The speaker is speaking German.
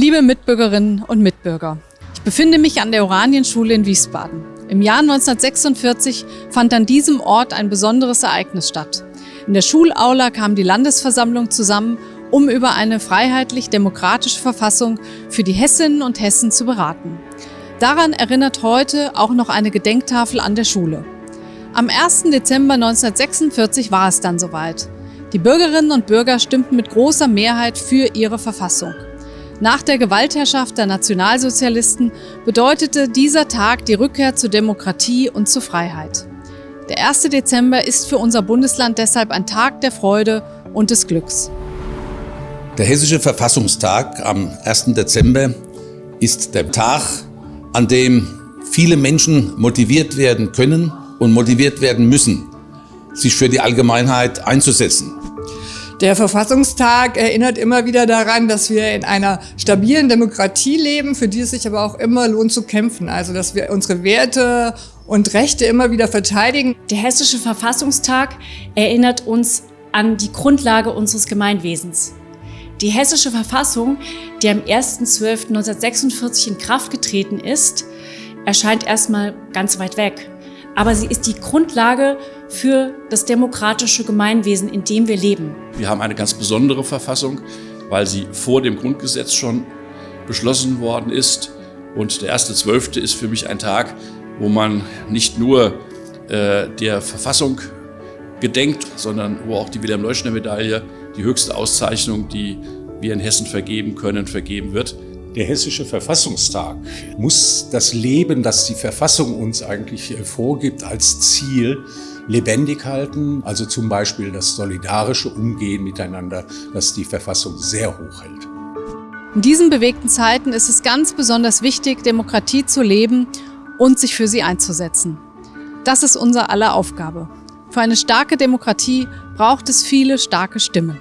Liebe Mitbürgerinnen und Mitbürger, ich befinde mich an der Oranienschule in Wiesbaden. Im Jahr 1946 fand an diesem Ort ein besonderes Ereignis statt. In der Schulaula kam die Landesversammlung zusammen, um über eine freiheitlich-demokratische Verfassung für die Hessinnen und Hessen zu beraten. Daran erinnert heute auch noch eine Gedenktafel an der Schule. Am 1. Dezember 1946 war es dann soweit. Die Bürgerinnen und Bürger stimmten mit großer Mehrheit für ihre Verfassung. Nach der Gewaltherrschaft der Nationalsozialisten bedeutete dieser Tag die Rückkehr zur Demokratie und zur Freiheit. Der 1. Dezember ist für unser Bundesland deshalb ein Tag der Freude und des Glücks. Der Hessische Verfassungstag am 1. Dezember ist der Tag, an dem viele Menschen motiviert werden können und motiviert werden müssen, sich für die Allgemeinheit einzusetzen. Der Verfassungstag erinnert immer wieder daran, dass wir in einer stabilen Demokratie leben, für die es sich aber auch immer lohnt zu kämpfen. Also dass wir unsere Werte und Rechte immer wieder verteidigen. Der Hessische Verfassungstag erinnert uns an die Grundlage unseres Gemeinwesens. Die Hessische Verfassung, die am 1.12.1946 in Kraft getreten ist, erscheint erstmal ganz weit weg aber sie ist die Grundlage für das demokratische Gemeinwesen, in dem wir leben. Wir haben eine ganz besondere Verfassung, weil sie vor dem Grundgesetz schon beschlossen worden ist. Und der 1.12. ist für mich ein Tag, wo man nicht nur äh, der Verfassung gedenkt, sondern wo auch die Wilhelm-Leuschner-Medaille, die höchste Auszeichnung, die wir in Hessen vergeben können, vergeben wird. Der Hessische Verfassungstag muss das Leben, das die Verfassung uns eigentlich vorgibt, als Ziel lebendig halten. Also zum Beispiel das solidarische Umgehen miteinander, das die Verfassung sehr hoch hält. In diesen bewegten Zeiten ist es ganz besonders wichtig, Demokratie zu leben und sich für sie einzusetzen. Das ist unser aller Aufgabe. Für eine starke Demokratie braucht es viele starke Stimmen.